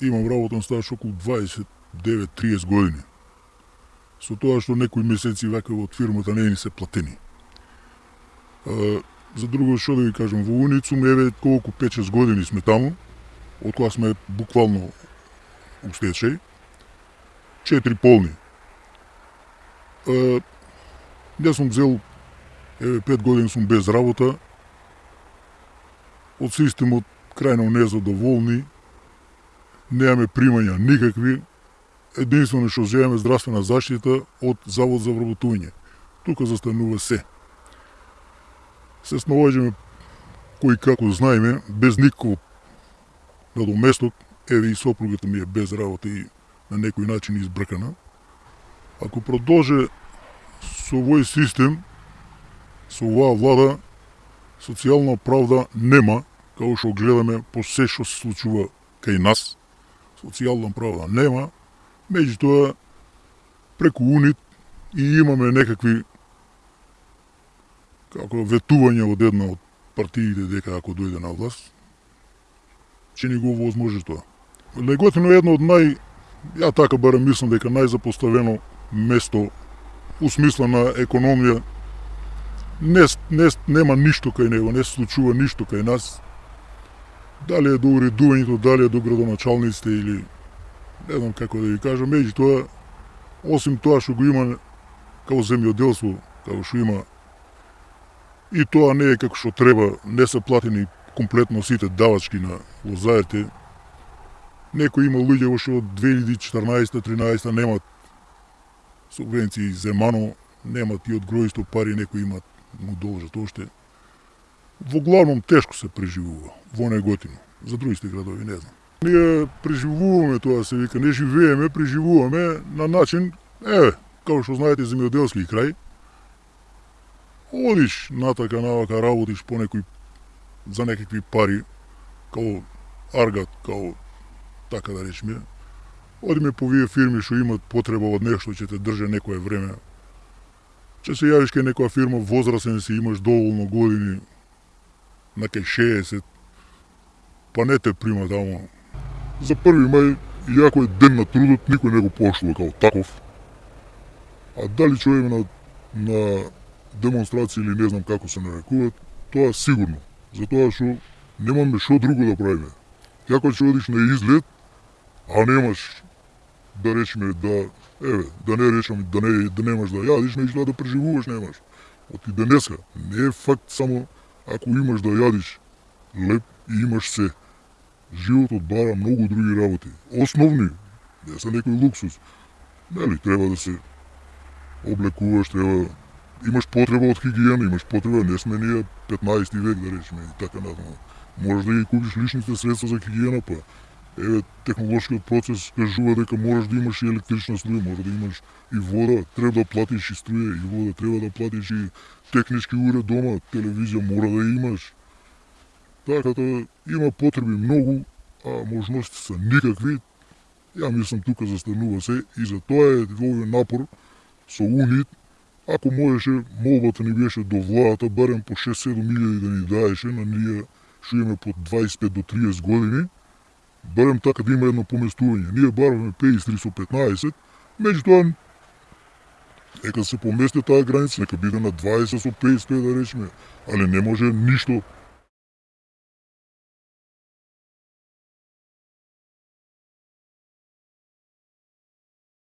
имам работен стаж околу 29-30 години. Со тоа што некои месеци вака од фирмата не ни се платени. А, за друго што да ви кажам, во Уницум еве колку 5-6 години сме таму, од кога сме буквално у стечај, четири полни. А, јас сум взел, еве, пет години сум без работа, од системот крајно незадоволни, немаме примања никакви, единствено што земеме здравствена заштита од Завод за вработување. Тука застанува се. Се снаоѓаме кој како знаеме, без никакво надоместок, еве и сопругата ми е без работа и на некој начин избркана. Ако продолже со овој систем, со оваа влада, социјална правда нема, како што гледаме по се што се случува кај нас, социјална правда нема, меѓутоа преку УНИТ и имаме некакви како ветување од една од партиите дека ако дојде на власт, ќе ни го возможи тоа. Леготино е едно од нај, ја така барам мислам дека најзапоставено место у смисла на економија не, не, нема ништо кај него, не се случува ништо кај нас. Дали е до уредувањето, дали е до градоначалниците или не знам како да ви кажам, меѓутоа осим тоа што го има како земјоделство, како што има и тоа не е како што треба, не се платени комплетно сите давачки на лозаерите. Некои има луѓе што од 2014-13 немат субвенции земано, немат и од гројство пари, некои имат му должат уште. Во главном тешко се преживува, во неготино. За другите градови не знам. Ние преживуваме тоа се вика, не живееме, преживуваме на начин, еве, како што знаете земјоделски крај, одиш натака навака работиш по некој за некакви пари, као аргат, као така да речеме, Одиме по вие фирми што имат потреба од нешто, ќе те држе некое време. Че се јавиш кај некоја фирма, возрасен си, имаш доволно години, на кај 60, па не те прима таму. За први мај, иако е ден на трудот, никој не го поштува као таков. А дали човек на, на демонстрација или не знам како се нарекуваат, тоа сигурно. Затоа што немаме што друго да правиме. Јако ќе одиш на излет, а немаш да речеме да еве, да не речам да не да немаш да јадиш, нешто да преживуваш немаш. Оти денеска не е факт само ако имаш да јадиш леп и имаш се. Животот бара многу други работи. Основни, не се некој луксус. Нели, треба да се облекуваш, треба да- имаш потреба од хигиена, имаш потреба, не сме ние 15 век да речеме и така натаму. Можеш да ги купиш личните средства за хигиена, па еве технолошкиот процес кажува дека мораш да имаш и електрична струја, мора да имаш и вода, треба да платиш и струја и вода, треба да платиш и технички уред дома, телевизија мора да имаш. Така да има потреби многу, а можности се никакви. Ја мислам тука застанува се и за тоа е овој напор со УНИТ, ако можеше молбата ни беше до владата барем по 6-7 илјади да ни даеше на ние што имаме по 25 до 30 години, барем така да има едно поместување. Ние бараме 53 со 15, меѓутоа нека се помести таа граница, нека биде на 20 со 55 да речеме, али не може ништо